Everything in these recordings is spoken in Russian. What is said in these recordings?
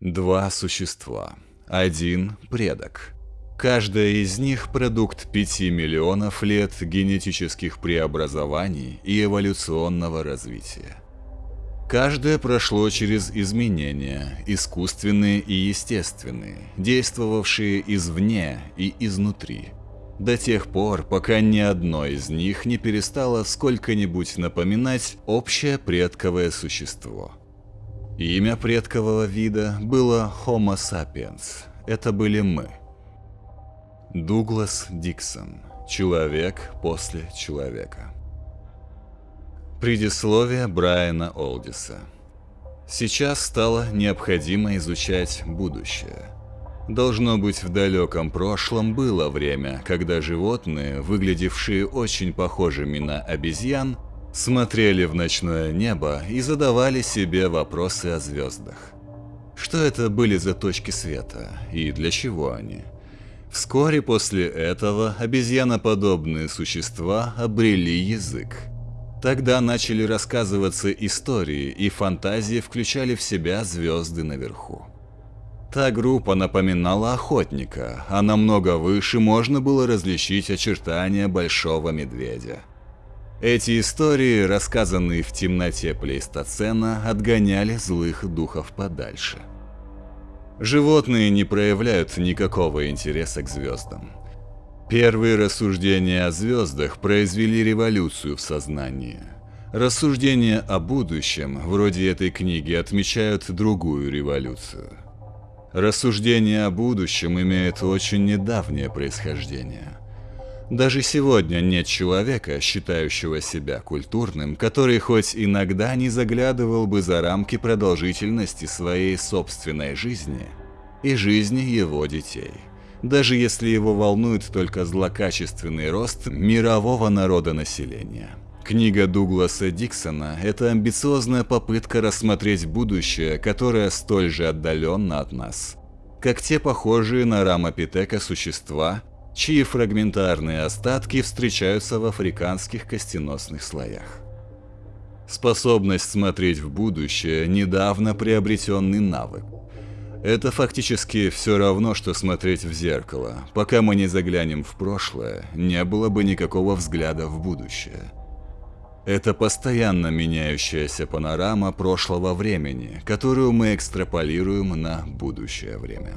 Два существа. Один предок. Каждая из них продукт 5 миллионов лет генетических преобразований и эволюционного развития. Каждое прошло через изменения, искусственные и естественные, действовавшие извне и изнутри, до тех пор, пока ни одно из них не перестало сколько-нибудь напоминать общее предковое существо. Имя предкового вида было Homo sapiens, это были мы. Дуглас Диксон, человек после человека. Предисловие Брайана Олдиса. Сейчас стало необходимо изучать будущее. Должно быть, в далеком прошлом было время, когда животные, выглядевшие очень похожими на обезьян, смотрели в ночное небо и задавали себе вопросы о звездах. Что это были за точки света и для чего они? Вскоре после этого обезьяноподобные существа обрели язык – Тогда начали рассказываться истории, и фантазии включали в себя звезды наверху. Та группа напоминала охотника, а намного выше можно было различить очертания большого медведя. Эти истории, рассказанные в темноте плейстоцена, отгоняли злых духов подальше. Животные не проявляют никакого интереса к звездам. Первые рассуждения о звездах произвели революцию в сознании. Рассуждения о будущем, вроде этой книги, отмечают другую революцию. Рассуждения о будущем имеют очень недавнее происхождение. Даже сегодня нет человека, считающего себя культурным, который хоть иногда не заглядывал бы за рамки продолжительности своей собственной жизни и жизни его детей даже если его волнует только злокачественный рост мирового народонаселения. Книга Дугласа Диксона – это амбициозная попытка рассмотреть будущее, которое столь же отдаленно от нас, как те похожие на рамопитека существа, чьи фрагментарные остатки встречаются в африканских костеносных слоях. Способность смотреть в будущее – недавно приобретенный навык, это фактически все равно, что смотреть в зеркало. Пока мы не заглянем в прошлое, не было бы никакого взгляда в будущее. Это постоянно меняющаяся панорама прошлого времени, которую мы экстраполируем на будущее время.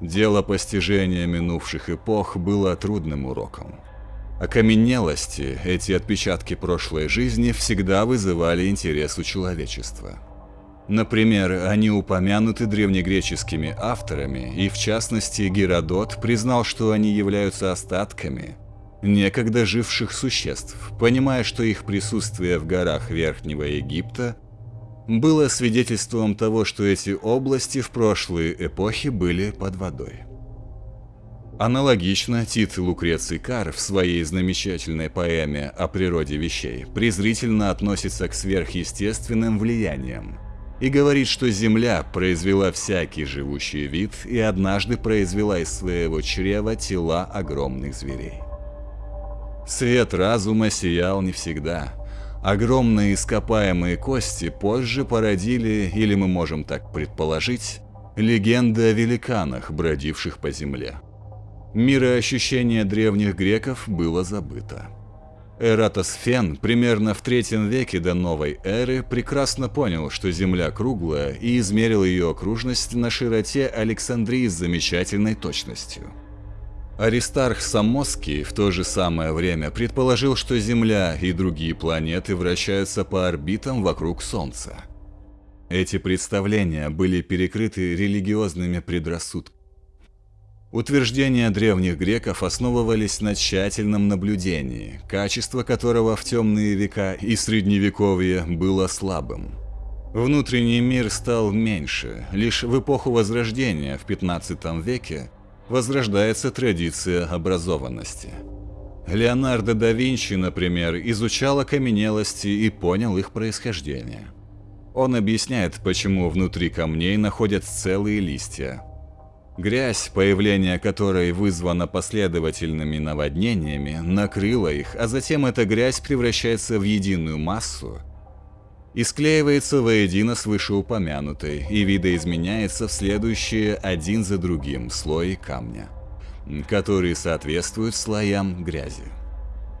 Дело постижения минувших эпох было трудным уроком. Окаменелости, эти отпечатки прошлой жизни всегда вызывали интерес у человечества – Например, они упомянуты древнегреческими авторами, и в частности Геродот признал, что они являются остатками некогда живших существ, понимая, что их присутствие в горах Верхнего Египта было свидетельством того, что эти области в прошлые эпохи были под водой. Аналогично Тит Лукреций Кар в своей замечательной поэме о природе вещей презрительно относится к сверхъестественным влияниям – и говорит, что Земля произвела всякий живущий вид и однажды произвела из своего чрева тела огромных зверей. Свет разума сиял не всегда. Огромные ископаемые кости позже породили, или мы можем так предположить, легенды о великанах, бродивших по земле. Мироощущение древних греков было забыто. Эратосфен примерно в третьем веке до новой эры прекрасно понял, что Земля круглая и измерил ее окружность на широте Александрии с замечательной точностью. Аристарх Самоский в то же самое время предположил, что Земля и другие планеты вращаются по орбитам вокруг Солнца. Эти представления были перекрыты религиозными предрассудками. Утверждения древних греков основывались на тщательном наблюдении, качество которого в темные века и средневековье было слабым. Внутренний мир стал меньше, лишь в эпоху Возрождения в 15 веке возрождается традиция образованности. Леонардо да Винчи, например, изучал окаменелости и понял их происхождение. Он объясняет, почему внутри камней находят целые листья, Грязь, появление которой вызвано последовательными наводнениями, накрыла их, а затем эта грязь превращается в единую массу и склеивается воедино с вышеупомянутой и видоизменяется в следующие один за другим слои камня, которые соответствуют слоям грязи.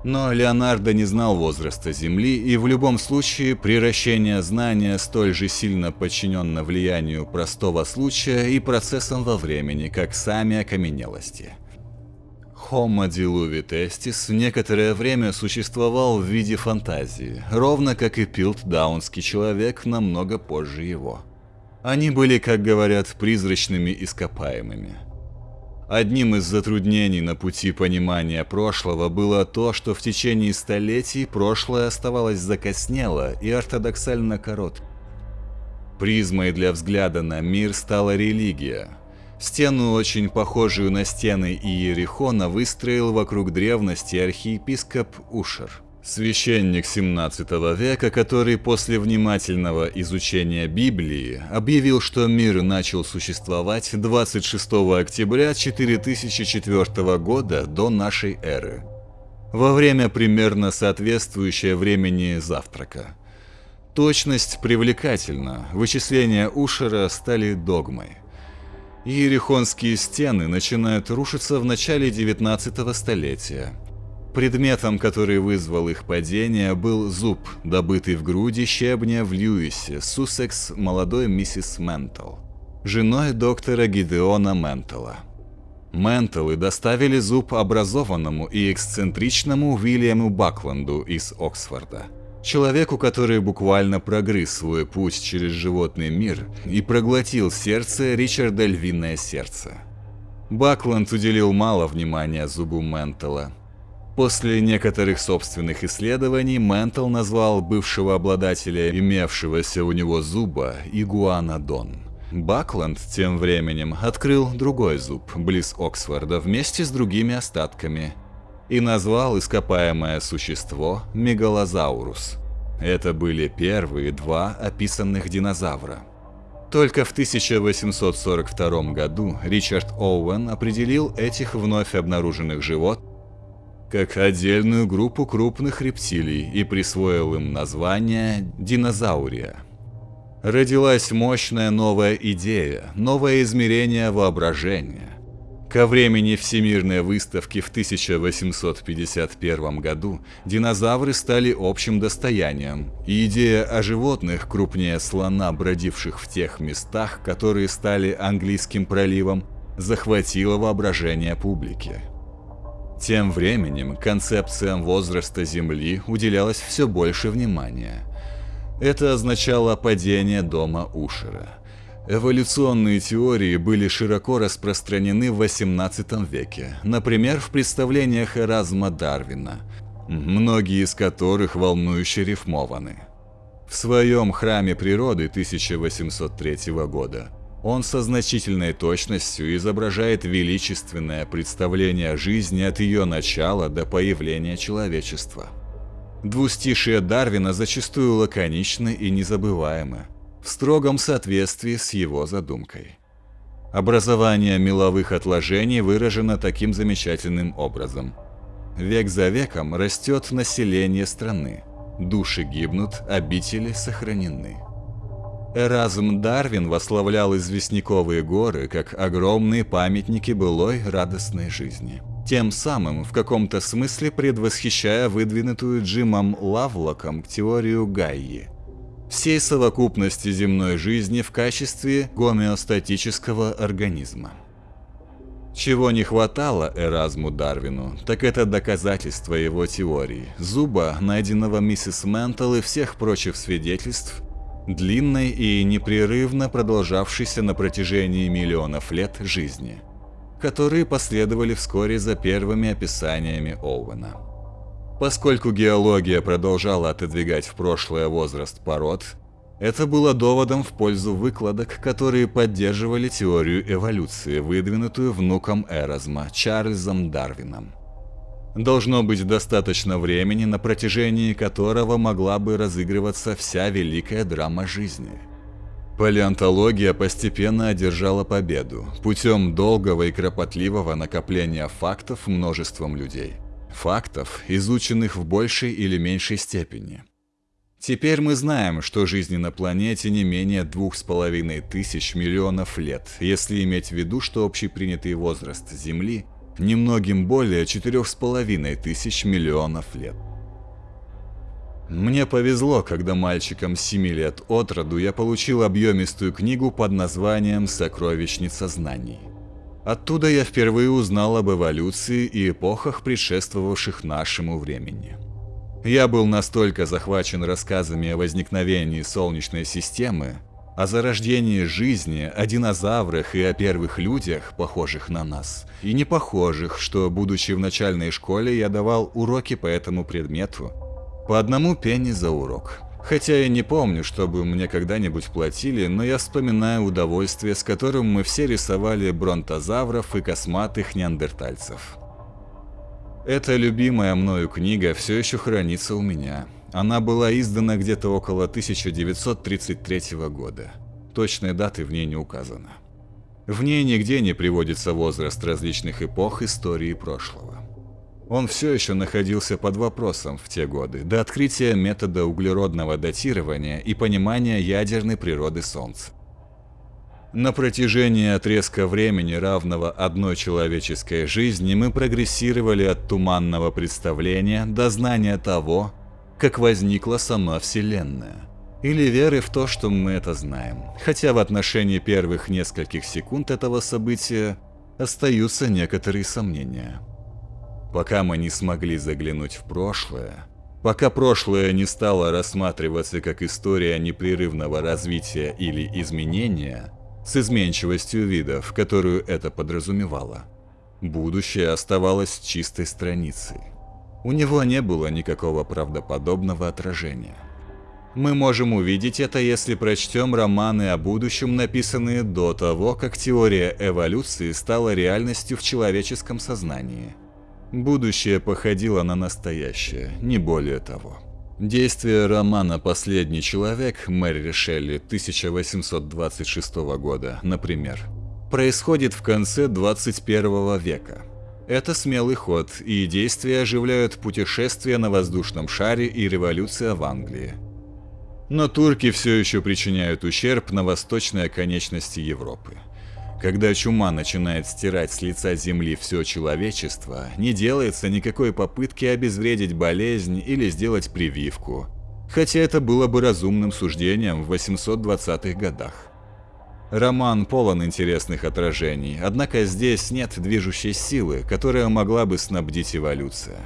Но Леонардо не знал возраста Земли, и в любом случае превращение знания столь же сильно подчиненно влиянию простого случая и процессам во времени, как сами окаменелости. Homo diluvi testis некоторое время существовал в виде фантазии, ровно как и пилтдаунский человек намного позже его. Они были, как говорят, призрачными ископаемыми – Одним из затруднений на пути понимания прошлого было то, что в течение столетий прошлое оставалось закоснело и ортодоксально корот. Призмой для взгляда на мир стала религия. Стену, очень похожую на стены Иерихона, выстроил вокруг древности архиепископ Ушер – Священник 17 века, который после внимательного изучения Библии объявил, что мир начал существовать 26 октября 4004 года до нашей эры, во время примерно соответствующее времени завтрака. Точность привлекательна, вычисления Ушера стали догмой. Иерихонские стены начинают рушиться в начале 19 столетия – Предметом, который вызвал их падение, был зуб, добытый в груди щебня в Льюисе, Суссекс молодой миссис Ментл, женой доктора Гидеона Ментела. Ментелы доставили зуб образованному и эксцентричному Уильяму Бакланду из Оксфорда. Человеку, который буквально прогрыз свой путь через животный мир и проглотил сердце Ричарда Львиное Сердце. Бакланд уделил мало внимания зубу Ментела – После некоторых собственных исследований Ментл назвал бывшего обладателя имевшегося у него зуба Игуанодон. Бакланд тем временем открыл другой зуб близ Оксфорда вместе с другими остатками и назвал ископаемое существо Мегалозаурус. Это были первые два описанных динозавра. Только в 1842 году Ричард Оуэн определил этих вновь обнаруженных животных как отдельную группу крупных рептилий и присвоил им название динозаурия. Родилась мощная новая идея, новое измерение воображения. Ко времени Всемирной выставки в 1851 году динозавры стали общим достоянием, и идея о животных крупнее слона, бродивших в тех местах, которые стали английским проливом, захватила воображение публики. Тем временем концепциям возраста Земли уделялось все больше внимания. Это означало падение дома Ушера. Эволюционные теории были широко распространены в XVIII веке, например, в представлениях Эразма Дарвина, многие из которых волнующе рифмованы. В своем «Храме природы» 1803 года он со значительной точностью изображает величественное представление жизни от ее начала до появления человечества. Двустишие Дарвина зачастую лаконичны и незабываемы, в строгом соответствии с его задумкой. Образование меловых отложений выражено таким замечательным образом. Век за веком растет население страны, души гибнут, обители сохранены. Эразм Дарвин восславлял известняковые горы как огромные памятники былой радостной жизни. Тем самым, в каком-то смысле предвосхищая выдвинутую Джимом Лавлоком теорию Гайи. Всей совокупности земной жизни в качестве гомеостатического организма. Чего не хватало Эразму Дарвину, так это доказательства его теории, зуба, найденного миссис Ментл и всех прочих свидетельств, длинной и непрерывно продолжавшейся на протяжении миллионов лет жизни, которые последовали вскоре за первыми описаниями Оуэна. Поскольку геология продолжала отодвигать в прошлое возраст пород, это было доводом в пользу выкладок, которые поддерживали теорию эволюции, выдвинутую внуком Эразма Чарльзом Дарвином. Должно быть достаточно времени, на протяжении которого могла бы разыгрываться вся великая драма жизни. Палеонтология постепенно одержала победу путем долгого и кропотливого накопления фактов множеством людей. Фактов, изученных в большей или меньшей степени. Теперь мы знаем, что жизни на планете не менее двух с половиной тысяч миллионов лет, если иметь в виду, что общепринятый возраст Земли немногим более четырех с половиной тысяч миллионов лет. Мне повезло, когда мальчиком 7 лет от роду я получил объемистую книгу под названием «Сокровищница знаний». Оттуда я впервые узнал об эволюции и эпохах, предшествовавших нашему времени. Я был настолько захвачен рассказами о возникновении Солнечной системы, о зарождении жизни, о динозаврах и о первых людях, похожих на нас, и не похожих, что, будучи в начальной школе, я давал уроки по этому предмету, по одному пенни за урок. Хотя я не помню, чтобы мне когда-нибудь платили, но я вспоминаю удовольствие, с которым мы все рисовали бронтозавров и косматых неандертальцев. Эта любимая мною книга все еще хранится у меня. Она была издана где-то около 1933 года. Точной даты в ней не указано. В ней нигде не приводится возраст различных эпох истории прошлого. Он все еще находился под вопросом в те годы, до открытия метода углеродного датирования и понимания ядерной природы Солнца. На протяжении отрезка времени, равного одной человеческой жизни, мы прогрессировали от туманного представления до знания того, как возникла сама Вселенная. Или веры в то, что мы это знаем. Хотя в отношении первых нескольких секунд этого события остаются некоторые сомнения. Пока мы не смогли заглянуть в прошлое, пока прошлое не стало рассматриваться как история непрерывного развития или изменения, с изменчивостью видов, которую это подразумевало, будущее оставалось чистой страницей. У него не было никакого правдоподобного отражения. Мы можем увидеть это, если прочтем романы о будущем, написанные до того, как теория эволюции стала реальностью в человеческом сознании – Будущее походило на настоящее, не более того. Действие романа «Последний человек» Мэри Шелли 1826 года, например, происходит в конце 21 века. Это смелый ход, и действия оживляют путешествия на воздушном шаре и революция в Англии. Но турки все еще причиняют ущерб на восточной оконечности Европы. Когда чума начинает стирать с лица Земли все человечество, не делается никакой попытки обезвредить болезнь или сделать прививку. Хотя это было бы разумным суждением в 820-х годах. Роман полон интересных отражений, однако здесь нет движущей силы, которая могла бы снабдить эволюция.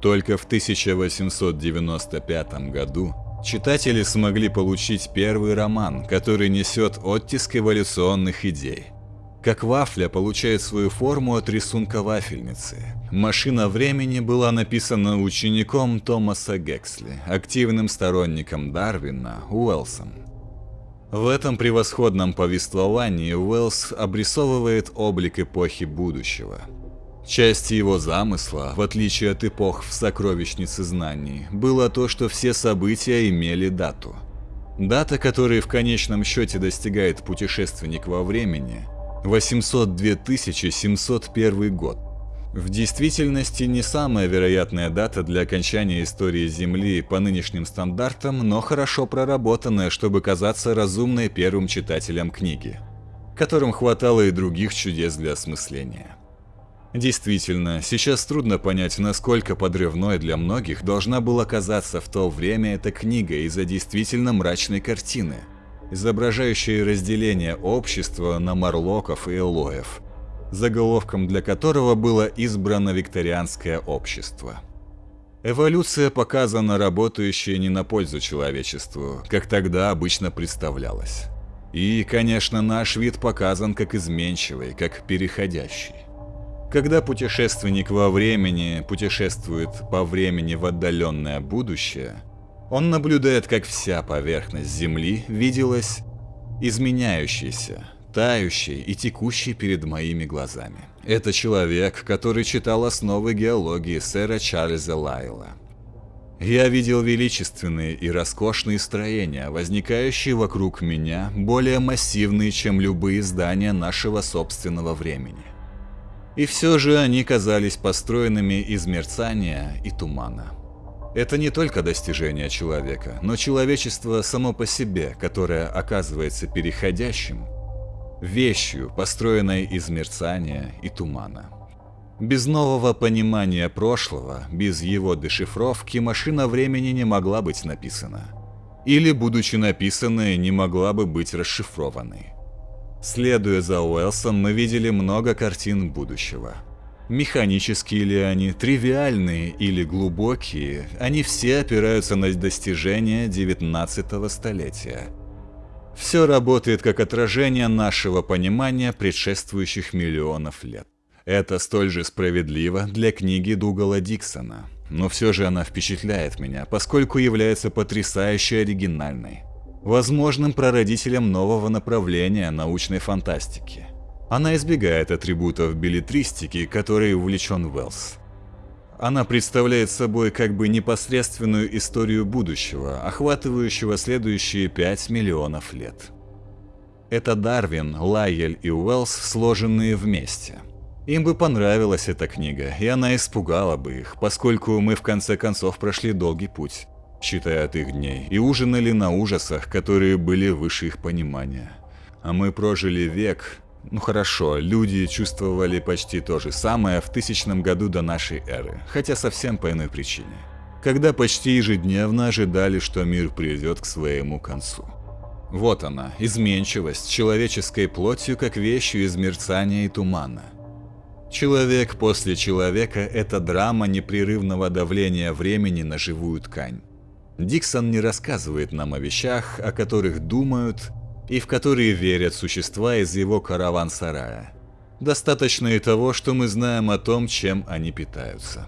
Только в 1895 году читатели смогли получить первый роман, который несет оттиск эволюционных идей – как вафля получает свою форму от рисунка вафельницы. «Машина времени» была написана учеником Томаса Гексли, активным сторонником Дарвина, Уэллсом. В этом превосходном повествовании Уэллс обрисовывает облик эпохи будущего. Часть его замысла, в отличие от эпох в «Сокровищнице знаний», было то, что все события имели дату. Дата, которой в конечном счете достигает путешественник во времени – 802 701 год. В действительности не самая вероятная дата для окончания истории Земли по нынешним стандартам, но хорошо проработанная, чтобы казаться разумной первым читателям книги, которым хватало и других чудес для осмысления. Действительно, сейчас трудно понять, насколько подрывной для многих должна была казаться в то время эта книга из-за действительно мрачной картины – изображающие разделение общества на марлоков и элоев, заголовком для которого было избрано викторианское общество. Эволюция показана работающая не на пользу человечеству, как тогда обычно представлялось. И, конечно, наш вид показан как изменчивый, как переходящий. Когда путешественник во времени путешествует по времени в отдаленное будущее – он наблюдает, как вся поверхность Земли виделась изменяющейся, тающей и текущей перед моими глазами. Это человек, который читал основы геологии сэра Чарльза Лайла. Я видел величественные и роскошные строения, возникающие вокруг меня, более массивные, чем любые здания нашего собственного времени. И все же они казались построенными из мерцания и тумана. Это не только достижение человека, но человечество само по себе, которое оказывается переходящим, вещью, построенной из мерцания и тумана. Без нового понимания прошлого, без его дешифровки, машина времени не могла быть написана. Или, будучи написанной, не могла бы быть расшифрованной. Следуя за Уэлсом, мы видели много картин будущего. Механические ли они, тривиальные или глубокие, они все опираются на достижения 19 столетия. Все работает как отражение нашего понимания предшествующих миллионов лет. Это столь же справедливо для книги Дугала Диксона, но все же она впечатляет меня, поскольку является потрясающе оригинальной возможным прародителем нового направления научной фантастики. Она избегает атрибутов билетристики, которой увлечен Уэллс. Она представляет собой как бы непосредственную историю будущего, охватывающего следующие 5 миллионов лет. Это Дарвин, Лайель и Уэллс, сложенные вместе. Им бы понравилась эта книга, и она испугала бы их, поскольку мы в конце концов прошли долгий путь считая от их дней, и ужинали на ужасах, которые были выше их понимания. А мы прожили век, ну хорошо, люди чувствовали почти то же самое в тысячном году до нашей эры, хотя совсем по иной причине. Когда почти ежедневно ожидали, что мир придет к своему концу. Вот она, изменчивость человеческой плотью как вещью из мерцания и тумана. Человек после человека – это драма непрерывного давления времени на живую ткань. Диксон не рассказывает нам о вещах, о которых думают и в которые верят существа из его караван-сарая. Достаточно и того, что мы знаем о том, чем они питаются.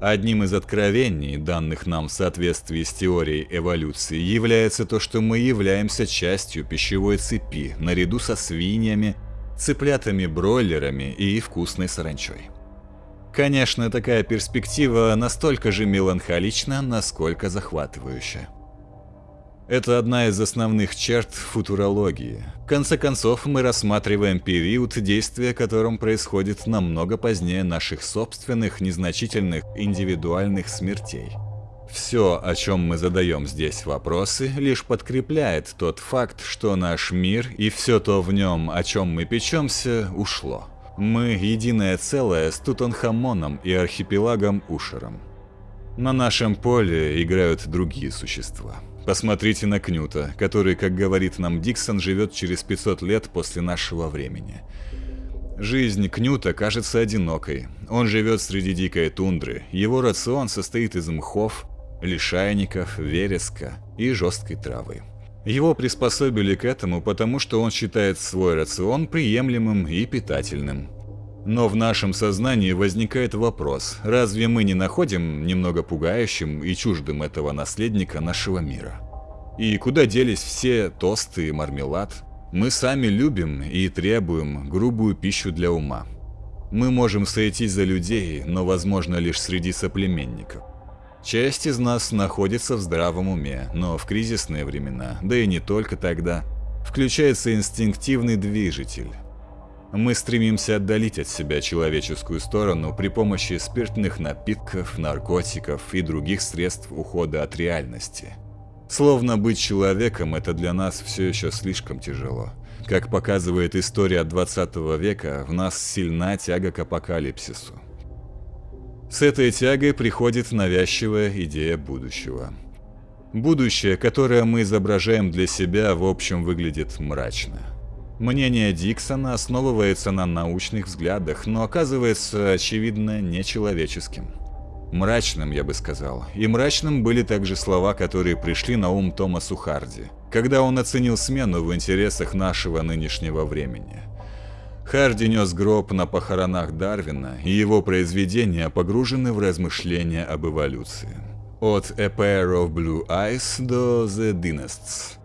Одним из откровений, данных нам в соответствии с теорией эволюции, является то, что мы являемся частью пищевой цепи, наряду со свиньями, цыплятами-бройлерами и вкусной саранчой. Конечно, такая перспектива настолько же меланхолична, насколько захватывающая. Это одна из основных черт футурологии. В конце концов, мы рассматриваем период, действия которым происходит намного позднее наших собственных незначительных индивидуальных смертей. Все, о чем мы задаем здесь вопросы, лишь подкрепляет тот факт, что наш мир и все то в нем, о чем мы печемся, ушло. Мы единое целое с Тутанхамоном и архипелагом Ушером. На нашем поле играют другие существа. Посмотрите на Кнюта, который, как говорит нам Диксон, живет через 500 лет после нашего времени. Жизнь Кнюта кажется одинокой. Он живет среди дикой тундры. Его рацион состоит из мхов, лишайников, вереска и жесткой травы. Его приспособили к этому, потому что он считает свой рацион приемлемым и питательным. Но в нашем сознании возникает вопрос, разве мы не находим немного пугающим и чуждым этого наследника нашего мира? И куда делись все тосты и мармелад? Мы сами любим и требуем грубую пищу для ума. Мы можем сойтись за людей, но возможно лишь среди соплеменников. Часть из нас находится в здравом уме, но в кризисные времена, да и не только тогда, включается инстинктивный движитель. Мы стремимся отдалить от себя человеческую сторону при помощи спиртных напитков, наркотиков и других средств ухода от реальности. Словно быть человеком – это для нас все еще слишком тяжело. Как показывает история 20 века, в нас сильна тяга к апокалипсису. С этой тягой приходит навязчивая идея будущего. Будущее, которое мы изображаем для себя, в общем выглядит мрачно. Мнение Диксона основывается на научных взглядах, но оказывается, очевидно, нечеловеческим. Мрачным, я бы сказал. И мрачным были также слова, которые пришли на ум Томасу Харди, когда он оценил смену в интересах нашего нынешнего времени – Харди нес гроб на похоронах Дарвина, и его произведения погружены в размышления об эволюции. От A Pair of Blue Eyes до The Dynasts.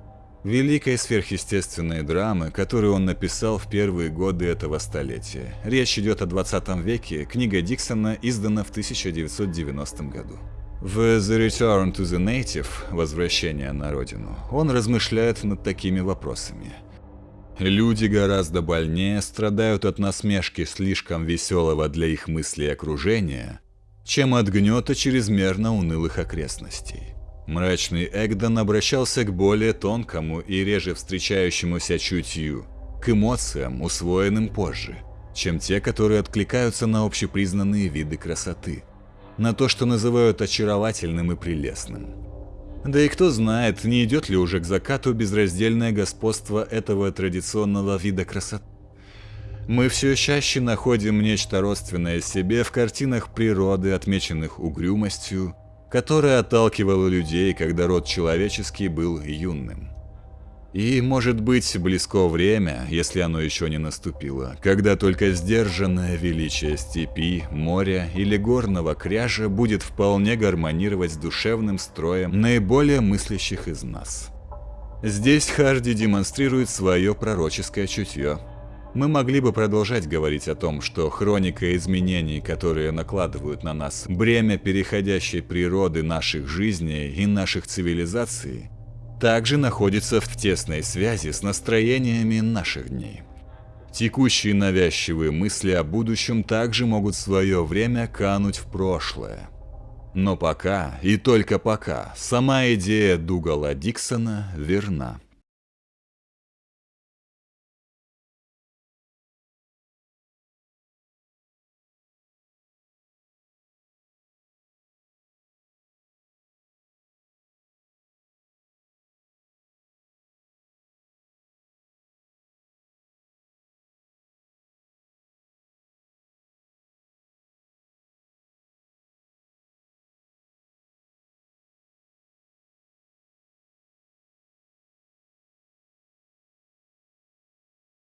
Великой сверхъестественной драмы, которую он написал в первые годы этого столетия. Речь идет о 20 веке, книга Диксона издана в 1990 году. В The Return to the Native, Возвращение на родину, он размышляет над такими вопросами – Люди гораздо больнее страдают от насмешки слишком веселого для их мыслей окружения, чем от гнета чрезмерно унылых окрестностей. Мрачный Эгдон обращался к более тонкому и реже встречающемуся чутью, к эмоциям, усвоенным позже, чем те, которые откликаются на общепризнанные виды красоты, на то, что называют очаровательным и прелестным. Да и кто знает, не идет ли уже к закату безраздельное господство этого традиционного вида красоты. Мы все чаще находим нечто родственное себе в картинах природы, отмеченных угрюмостью, которая отталкивала людей, когда род человеческий был юным. И, может быть, близко время, если оно еще не наступило, когда только сдержанное величие степи, моря или горного кряжа будет вполне гармонировать с душевным строем наиболее мыслящих из нас. Здесь Харди демонстрирует свое пророческое чутье, мы могли бы продолжать говорить о том, что хроника изменений, которые накладывают на нас бремя переходящей природы наших жизней и наших цивилизаций, также находится в тесной связи с настроениями наших дней. Текущие навязчивые мысли о будущем также могут в свое время кануть в прошлое. Но пока, и только пока, сама идея Дугала Диксона верна.